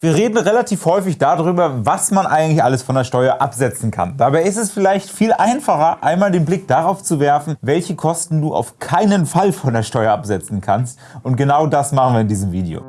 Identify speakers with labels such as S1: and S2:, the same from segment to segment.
S1: Wir reden relativ häufig darüber, was man eigentlich alles von der Steuer absetzen kann. Dabei ist es vielleicht viel einfacher, einmal den Blick darauf zu werfen, welche Kosten du auf keinen Fall von der Steuer absetzen kannst. Und genau das machen wir in diesem Video.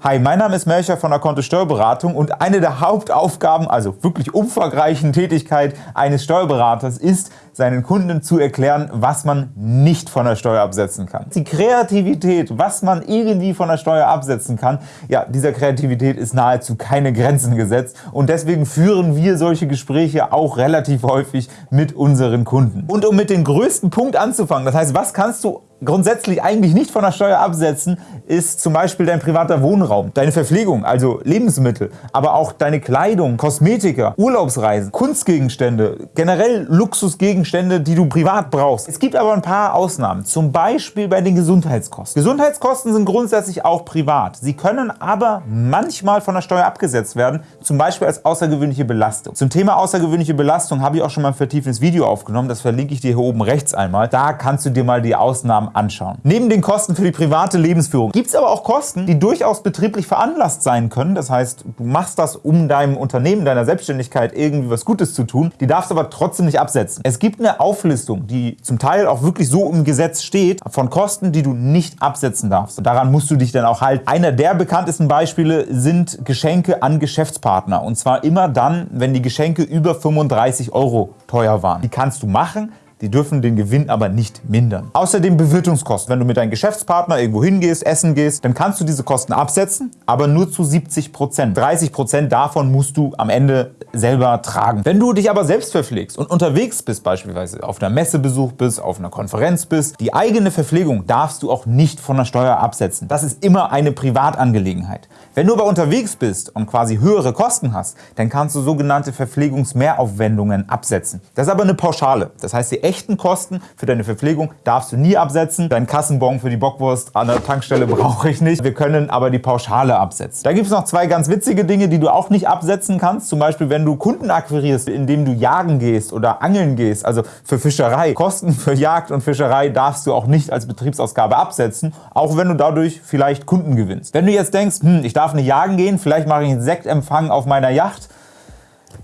S1: Hi, mein Name ist Melcher von der Kontto Steuerberatung und eine der Hauptaufgaben, also wirklich umfangreichen Tätigkeit eines Steuerberaters ist, seinen Kunden zu erklären, was man nicht von der Steuer absetzen kann. Die Kreativität, was man irgendwie von der Steuer absetzen kann, ja, dieser Kreativität ist nahezu keine Grenzen gesetzt und deswegen führen wir solche Gespräche auch relativ häufig mit unseren Kunden. Und um mit dem größten Punkt anzufangen, das heißt, was kannst du grundsätzlich eigentlich nicht von der Steuer absetzen, ist zum Beispiel dein privater Wohnraum, deine Verpflegung, also Lebensmittel, aber auch deine Kleidung, Kosmetika, Urlaubsreisen, Kunstgegenstände, generell Luxusgegenstände, die du privat brauchst. Es gibt aber ein paar Ausnahmen, zum Beispiel bei den Gesundheitskosten. Gesundheitskosten sind grundsätzlich auch privat. Sie können aber manchmal von der Steuer abgesetzt werden, zum Beispiel als außergewöhnliche Belastung. Zum Thema außergewöhnliche Belastung habe ich auch schon mal ein vertiefendes Video aufgenommen, das verlinke ich dir hier oben rechts einmal. Da kannst du dir mal die Ausnahmen anschauen. Neben den Kosten für die private Lebensführung gibt es aber auch Kosten, die durchaus betrieblich veranlasst sein können. Das heißt, du machst das, um deinem Unternehmen, deiner Selbstständigkeit irgendwie was Gutes zu tun. Die darfst du aber trotzdem nicht absetzen. Es gibt eine Auflistung, die zum Teil auch wirklich so im Gesetz steht, von Kosten, die du nicht absetzen darfst. Daran musst du dich dann auch halten. Einer der bekanntesten Beispiele sind Geschenke an Geschäftspartner. Und zwar immer dann, wenn die Geschenke über 35 Euro teuer waren. Die kannst du machen, die dürfen den Gewinn aber nicht mindern. Außerdem Bewirtungskosten. Wenn du mit deinem Geschäftspartner irgendwo hingehst, essen gehst, dann kannst du diese Kosten absetzen, aber nur zu 70% 30% davon musst du am Ende selber tragen. Wenn du dich aber selbst verpflegst und unterwegs bist, beispielsweise auf einer Messebesuch bist, auf einer Konferenz bist, die eigene Verpflegung darfst du auch nicht von der Steuer absetzen. Das ist immer eine Privatangelegenheit. Wenn du aber unterwegs bist und quasi höhere Kosten hast, dann kannst du sogenannte Verpflegungsmehraufwendungen absetzen. Das ist aber eine Pauschale. Das heißt, die echten Kosten für deine Verpflegung darfst du nie absetzen. Dein Kassenbon für die Bockwurst an der Tankstelle brauche ich nicht. Wir können aber die Pauschale absetzen. Da gibt es noch zwei ganz witzige Dinge, die du auch nicht absetzen kannst. Zum Beispiel, wenn du Kunden akquirierst, indem du jagen gehst oder angeln gehst, also für Fischerei. Kosten für Jagd und Fischerei darfst du auch nicht als Betriebsausgabe absetzen, auch wenn du dadurch vielleicht Kunden gewinnst. Wenn du jetzt denkst, hm, ich darf nicht jagen gehen, vielleicht mache ich einen Sektempfang auf meiner Yacht,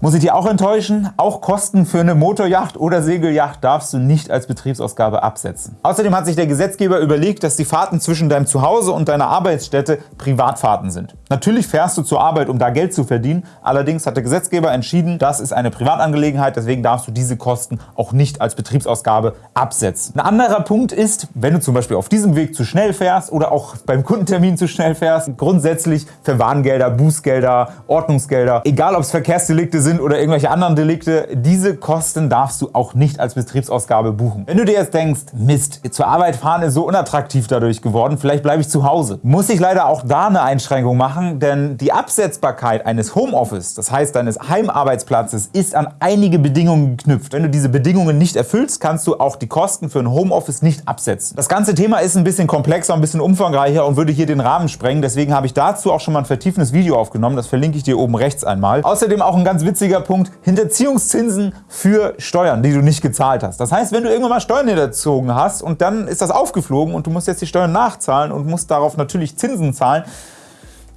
S1: muss ich dir auch enttäuschen? Auch Kosten für eine Motorjacht oder Segeljacht darfst du nicht als Betriebsausgabe absetzen. Außerdem hat sich der Gesetzgeber überlegt, dass die Fahrten zwischen deinem Zuhause und deiner Arbeitsstätte Privatfahrten sind. Natürlich fährst du zur Arbeit, um da Geld zu verdienen, allerdings hat der Gesetzgeber entschieden, das ist eine Privatangelegenheit, deswegen darfst du diese Kosten auch nicht als Betriebsausgabe absetzen. Ein anderer Punkt ist, wenn du zum Beispiel auf diesem Weg zu schnell fährst oder auch beim Kundentermin zu schnell fährst, grundsätzlich für Warngelder, Bußgelder, Ordnungsgelder, egal ob es Verkehrsdelikte sind, oder irgendwelche anderen Delikte, diese Kosten darfst du auch nicht als Betriebsausgabe buchen. Wenn du dir jetzt denkst, Mist, zur Arbeit fahren ist so unattraktiv dadurch geworden, vielleicht bleibe ich zu Hause, muss ich leider auch da eine Einschränkung machen, denn die Absetzbarkeit eines Homeoffice, das heißt deines Heimarbeitsplatzes, ist an einige Bedingungen geknüpft. Wenn du diese Bedingungen nicht erfüllst, kannst du auch die Kosten für ein Homeoffice nicht absetzen. Das ganze Thema ist ein bisschen komplexer, ein bisschen umfangreicher und würde hier den Rahmen sprengen, deswegen habe ich dazu auch schon mal ein vertiefendes Video aufgenommen, das verlinke ich dir oben rechts einmal. Außerdem auch ein ganz witziges witziger Punkt, Hinterziehungszinsen für Steuern, die du nicht gezahlt hast. Das heißt, wenn du irgendwann mal Steuern hinterzogen hast und dann ist das aufgeflogen und du musst jetzt die Steuern nachzahlen und musst darauf natürlich Zinsen zahlen,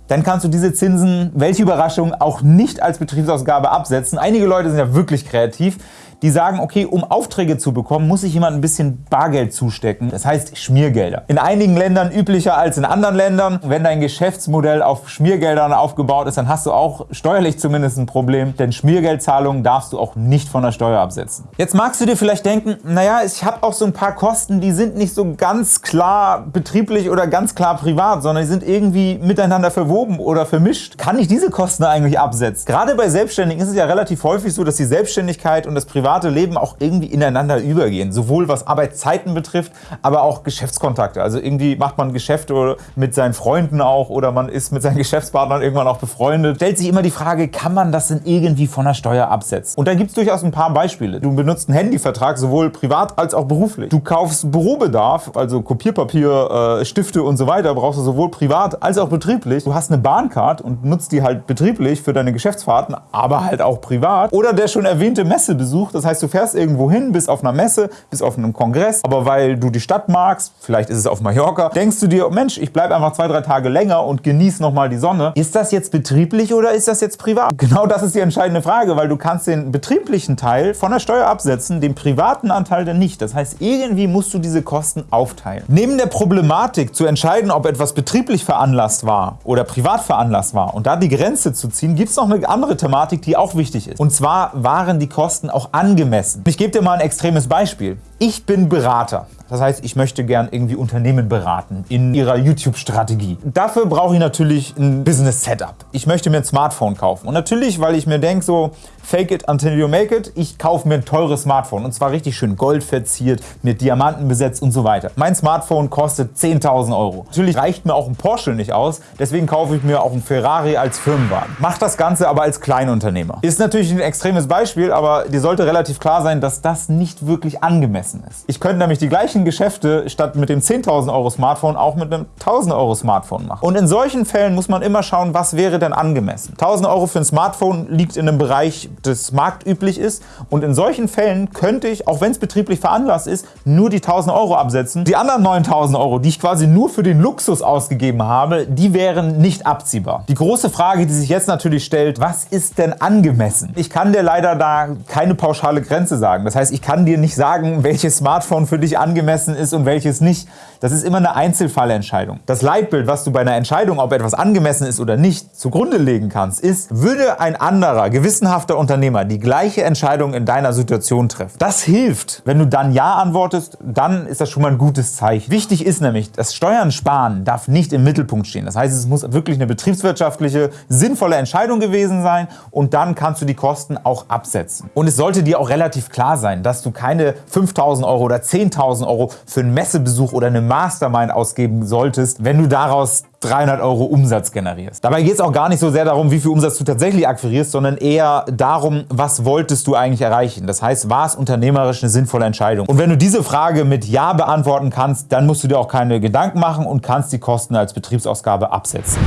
S1: dann kannst du diese Zinsen, welche Überraschung, auch nicht als Betriebsausgabe absetzen. Einige Leute sind ja wirklich kreativ die sagen, okay, um Aufträge zu bekommen, muss ich jemand ein bisschen Bargeld zustecken. Das heißt Schmiergelder. In einigen Ländern üblicher als in anderen Ländern. Wenn dein Geschäftsmodell auf Schmiergeldern aufgebaut ist, dann hast du auch steuerlich zumindest ein Problem, denn Schmiergeldzahlungen darfst du auch nicht von der Steuer absetzen. Jetzt magst du dir vielleicht denken, naja, ich habe auch so ein paar Kosten, die sind nicht so ganz klar betrieblich oder ganz klar privat, sondern die sind irgendwie miteinander verwoben oder vermischt. Kann ich diese Kosten eigentlich absetzen? Gerade bei Selbstständigen ist es ja relativ häufig so, dass die Selbstständigkeit und das Privat private Leben auch irgendwie ineinander übergehen. Sowohl was Arbeitszeiten betrifft, aber auch Geschäftskontakte. Also irgendwie macht man Geschäfte mit seinen Freunden auch oder man ist mit seinen Geschäftspartnern irgendwann auch befreundet. Stellt sich immer die Frage, kann man das denn irgendwie von der Steuer absetzen? Und da gibt es durchaus ein paar Beispiele. Du benutzt einen Handyvertrag sowohl privat als auch beruflich. Du kaufst Bürobedarf, also Kopierpapier, äh, Stifte und so weiter, brauchst du sowohl privat als auch betrieblich. Du hast hast eine Bahncard und nutzt die halt betrieblich für deine Geschäftsfahrten, aber halt auch privat. Oder der schon erwähnte Messebesuch, das heißt, du fährst irgendwo hin, bist auf einer Messe, bist auf einem Kongress, aber weil du die Stadt magst, vielleicht ist es auf Mallorca, denkst du dir, Mensch, ich bleibe einfach zwei, drei Tage länger und genieße nochmal die Sonne. Ist das jetzt betrieblich oder ist das jetzt privat? Genau das ist die entscheidende Frage, weil du kannst den betrieblichen Teil von der Steuer absetzen, den privaten Anteil dann nicht. Das heißt, irgendwie musst du diese Kosten aufteilen. Neben der Problematik zu entscheiden, ob etwas betrieblich veranlasst war oder privat veranlasst war und da die Grenze zu ziehen, gibt es noch eine andere Thematik, die auch wichtig ist. Und zwar waren die Kosten auch angemessen. Ich gebe dir mal ein extremes Beispiel. Ich bin Berater. Das heißt, ich möchte gern irgendwie Unternehmen beraten in ihrer YouTube-Strategie. Dafür brauche ich natürlich ein Business-Setup. Ich möchte mir ein Smartphone kaufen. Und natürlich, weil ich mir denke, so fake it until you make it, ich kaufe mir ein teures Smartphone. Und zwar richtig schön goldverziert, mit Diamanten besetzt und so weiter. Mein Smartphone kostet 10.000 Euro. Natürlich reicht mir auch ein Porsche nicht aus, deswegen kaufe ich mir auch ein Ferrari als Firmenwagen. Mach das Ganze aber als Kleinunternehmer. Ist natürlich ein extremes Beispiel, aber dir sollte relativ klar sein, dass das nicht wirklich angemessen ist. Ich könnte nämlich die gleichen Geschäfte statt mit dem 10.000 Euro Smartphone auch mit einem 1.000 Euro Smartphone machen. Und in solchen Fällen muss man immer schauen, was wäre denn angemessen. 1.000 Euro für ein Smartphone liegt in einem Bereich, das marktüblich ist. Und in solchen Fällen könnte ich, auch wenn es betrieblich veranlasst ist, nur die 1000 Euro absetzen. Die anderen 9000 Euro, die ich quasi nur für den Luxus ausgegeben habe, die wären nicht abziehbar. Die große Frage, die sich jetzt natürlich stellt, was ist denn angemessen? Ich kann dir leider da keine pauschale Grenze sagen. Das heißt, ich kann dir nicht sagen, welches Smartphone für dich angemessen ist und welches nicht. Das ist immer eine Einzelfallentscheidung. Das Leitbild, was du bei einer Entscheidung, ob etwas angemessen ist oder nicht, zugrunde legen kannst, ist, würde ein anderer, gewissenhafter Unternehmer die gleiche Entscheidung in deiner Situation treffen. Das hilft. Wenn du dann Ja antwortest, dann ist das schon mal ein gutes Zeichen. Wichtig ist nämlich, das Steuern sparen darf nicht im Mittelpunkt stehen. Das heißt, es muss wirklich eine betriebswirtschaftliche, sinnvolle Entscheidung gewesen sein und dann kannst du die Kosten auch absetzen. Und es sollte dir auch relativ klar sein, dass du keine 5.000 Euro oder 10.000 Euro für einen Messebesuch oder eine Mastermind ausgeben solltest, wenn du daraus 300 Euro Umsatz generierst. Dabei geht es auch gar nicht so sehr darum, wie viel Umsatz du tatsächlich akquirierst, sondern eher darum, was wolltest du eigentlich erreichen. Das heißt, war es unternehmerisch eine sinnvolle Entscheidung? Und wenn du diese Frage mit Ja beantworten kannst, dann musst du dir auch keine Gedanken machen und kannst die Kosten als Betriebsausgabe absetzen.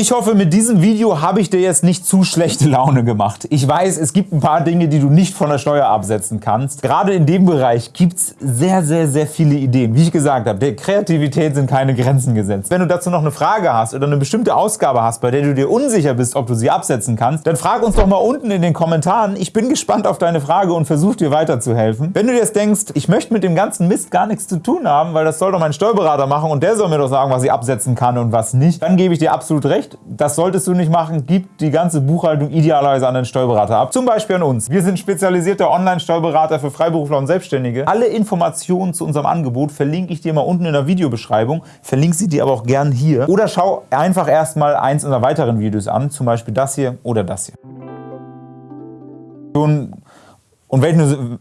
S1: Ich hoffe, mit diesem Video habe ich dir jetzt nicht zu schlechte Laune gemacht. Ich weiß, es gibt ein paar Dinge, die du nicht von der Steuer absetzen kannst. Gerade in dem Bereich gibt es sehr, sehr, sehr viele Ideen. Wie ich gesagt habe, der Kreativität sind keine Grenzen gesetzt. Wenn du dazu noch eine Frage hast oder eine bestimmte Ausgabe hast, bei der du dir unsicher bist, ob du sie absetzen kannst, dann frag uns doch mal unten in den Kommentaren. Ich bin gespannt auf deine Frage und versuche dir weiterzuhelfen. Wenn du dir jetzt denkst, ich möchte mit dem ganzen Mist gar nichts zu tun haben, weil das soll doch mein Steuerberater machen und der soll mir doch sagen, was ich absetzen kann und was nicht, dann gebe ich dir absolut recht recht, das solltest du nicht machen. Gib die ganze Buchhaltung idealerweise an den Steuerberater ab. Zum Beispiel an uns. Wir sind spezialisierter Online-Steuerberater für Freiberufler und Selbstständige. Alle Informationen zu unserem Angebot verlinke ich dir mal unten in der Videobeschreibung. Verlinke sie dir aber auch gern hier. Oder schau einfach erstmal eins unserer weiteren Videos an, zum Beispiel das hier oder das hier. Und wenn du